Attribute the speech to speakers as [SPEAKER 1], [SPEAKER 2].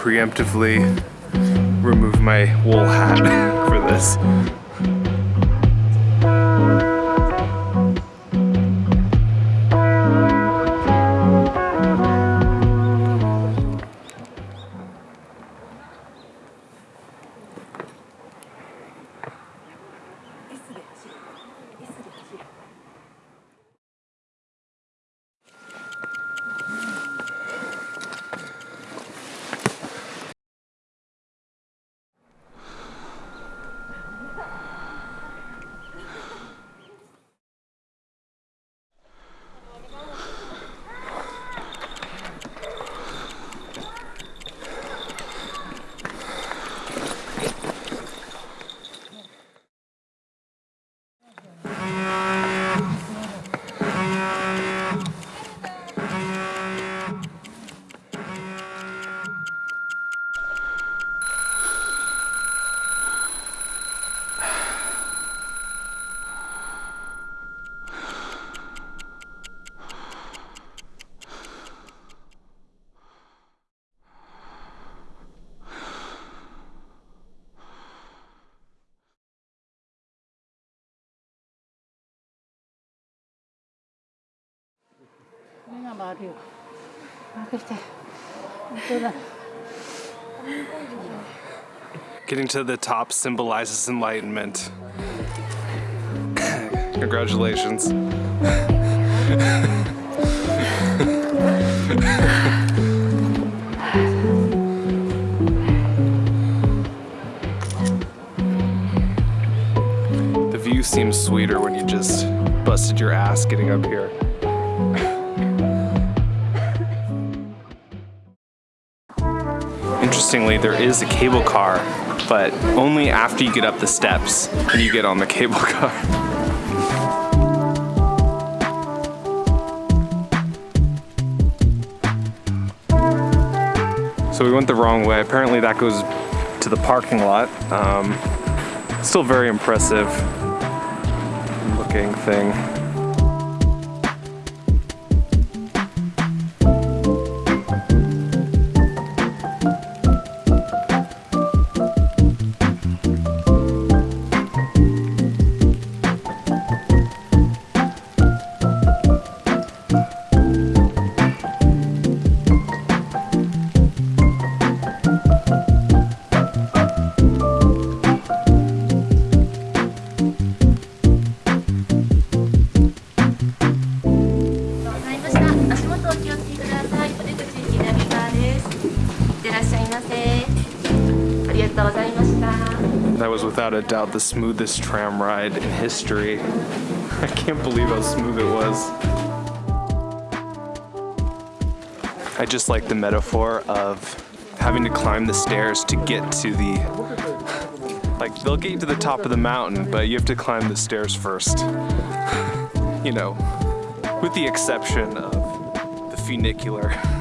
[SPEAKER 1] preemptively remove my wool hat for this. Getting to the top symbolizes enlightenment. Congratulations. the view seems sweeter when you just busted your ass getting up here. Interestingly, there is a cable car, but only after you get up the steps can you get on the cable car. So we went the wrong way. Apparently that goes to the parking lot. Um, still very impressive looking thing. That was without a doubt the smoothest tram ride in history. I can't believe how smooth it was. I just like the metaphor of having to climb the stairs to get to the, like they'll get you to the top of the mountain, but you have to climb the stairs first. you know, with the exception of funicular.